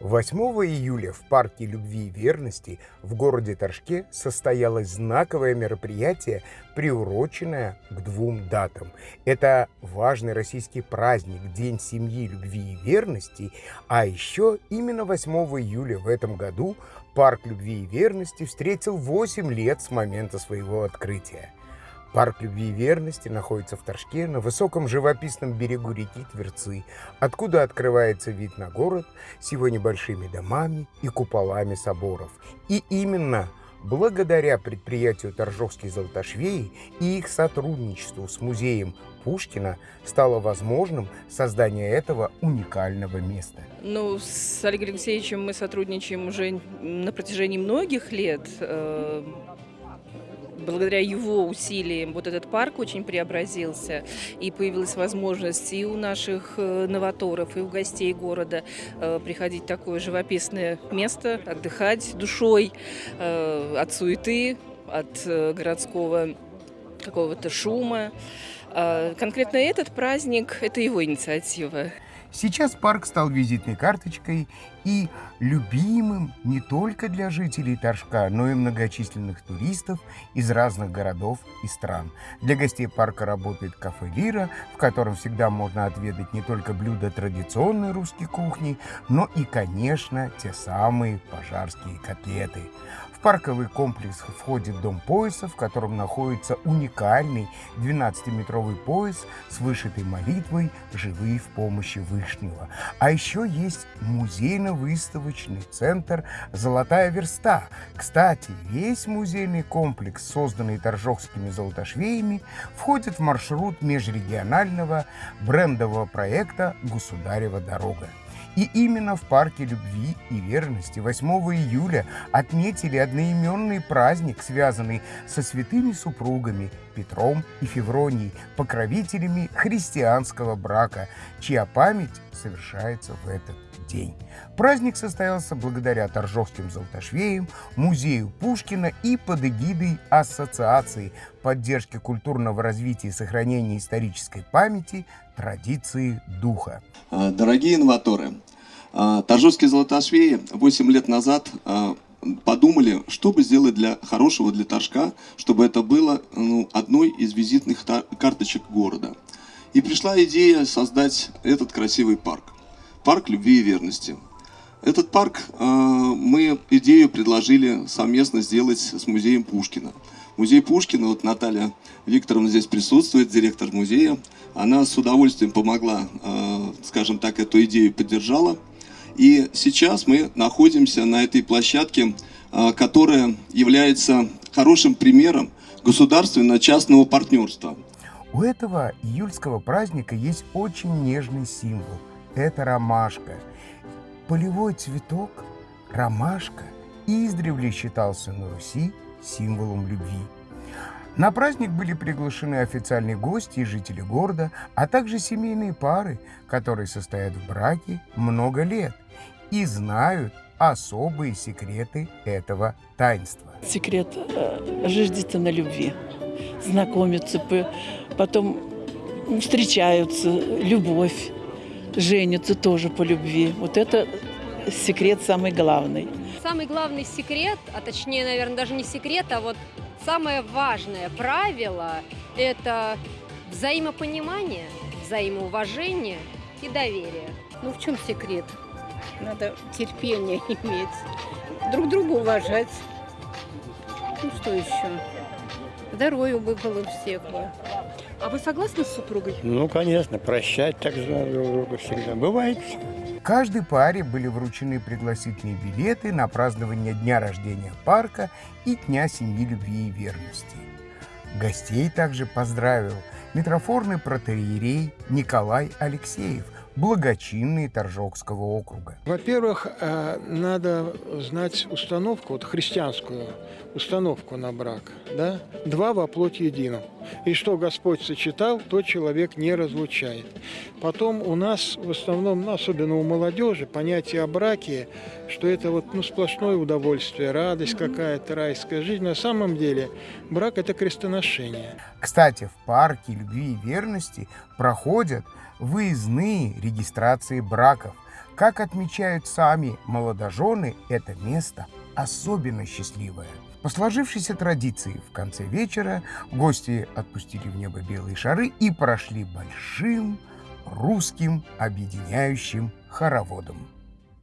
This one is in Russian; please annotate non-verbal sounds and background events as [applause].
8 июля в Парке любви и верности в городе Торжке состоялось знаковое мероприятие, приуроченное к двум датам. Это важный российский праздник День семьи, любви и верности, а еще именно 8 июля в этом году Парк любви и верности встретил 8 лет с момента своего открытия. Парк любви и верности находится в Торжке на высоком живописном берегу реки Тверцы, откуда открывается вид на город с его небольшими домами и куполами соборов. И именно благодаря предприятию Торжовские золотошвеи и их сотрудничеству с музеем Пушкина стало возможным создание этого уникального места. Ну, с Олегом Алексеевичем мы сотрудничаем уже на протяжении многих лет. Благодаря его усилиям вот этот парк очень преобразился, и появилась возможность и у наших э, новаторов, и у гостей города э, приходить в такое живописное место, отдыхать душой э, от суеты, от городского какого-то шума. А конкретно этот праздник – это его инициатива. Сейчас парк стал визитной карточкой и любимым не только для жителей Торжка, но и многочисленных туристов из разных городов и стран. Для гостей парка работает кафе «Лира», в котором всегда можно отведать не только блюда традиционной русской кухни, но и, конечно, те самые пожарские котлеты. В парковый комплекс входит дом пояса, в котором находится уникальный 12-метровый пояс с вышитой молитвой «Живые в помощи Вышнего». А еще есть музейно-выставочный центр «Золотая верста». Кстати, весь музейный комплекс, созданный торжокскими золотошвеями, входит в маршрут межрегионального брендового проекта «Государева дорога». И именно в Парке любви и верности 8 июля отметили одноименный праздник, связанный со святыми супругами Петром и Февронией, покровителями христианского брака, чья память совершается в этот день. Праздник состоялся благодаря Торжовским золотошвеям, музею Пушкина и под эгидой Ассоциации поддержки культурного развития и сохранения исторической памяти традиции духа. А, дорогие инноваторы, а, Торжовские золотошвеи 8 лет назад а, подумали, что бы сделать для хорошего для Торжка, чтобы это было ну, одной из визитных карточек города. И пришла идея создать этот красивый парк. Парк любви и верности. Этот парк мы идею предложили совместно сделать с музеем Пушкина. Музей Пушкина, вот Наталья Викторовна здесь присутствует, директор музея, она с удовольствием помогла, скажем так, эту идею поддержала. И сейчас мы находимся на этой площадке, а, которая является хорошим примером государственно-частного партнерства. У этого июльского праздника есть очень нежный символ. Это ромашка. Полевой цветок, ромашка, издревле считался на Руси символом любви. На праздник были приглашены официальные гости и жители города, а также семейные пары, которые состоят в браке много лет и знают особые секреты этого таинства. Секрет э, на любви. Знакомятся, потом встречаются, любовь, женятся тоже по любви. Вот это секрет самый главный. Самый главный секрет, а точнее, наверное, даже не секрет, а вот Самое важное правило – это взаимопонимание, взаимоуважение и доверие. Ну в чем секрет? Надо терпение [laughs] иметь, друг друга уважать. Ну что еще? Здоровья бы было всех бы. А вы согласны с супругой? Ну, конечно, прощать так же друг друга всегда. Бывает. Каждой паре были вручены пригласительные билеты на празднование дня рождения парка и Дня семьи любви и верности. Гостей также поздравил митрофорный протеерей Николай Алексеев – благочинные Торжокского округа. Во-первых, э, надо знать установку, вот христианскую установку на брак. Да? Два во плоть едино. И что Господь сочетал, то человек не разлучает. Потом у нас в основном, ну, особенно у молодежи, понятие о браке, что это вот ну, сплошное удовольствие, радость какая-то, райская жизнь. На самом деле брак – это крестоношение. Кстати, в парке любви и верности проходят выездные регистрации браков. Как отмечают сами молодожены, это место особенно счастливое. По сложившейся традиции в конце вечера гости отпустили в небо белые шары и прошли большим русским объединяющим хороводом.